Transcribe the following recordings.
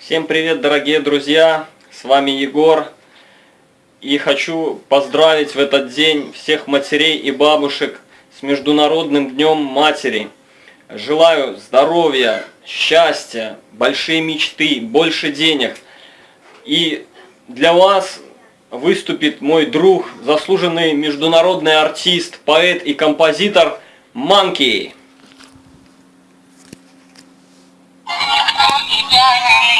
Всем привет, дорогие друзья! С вами Егор. И хочу поздравить в этот день всех матерей и бабушек с Международным Днем Матери. Желаю здоровья, счастья, большие мечты, больше денег. И для вас выступит мой друг, заслуженный международный артист, поэт и композитор Манки. любит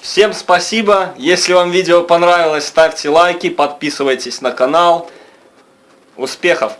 Всем спасибо. Если вам видео понравилось, ставьте лайки, подписывайтесь на канал. Успехов!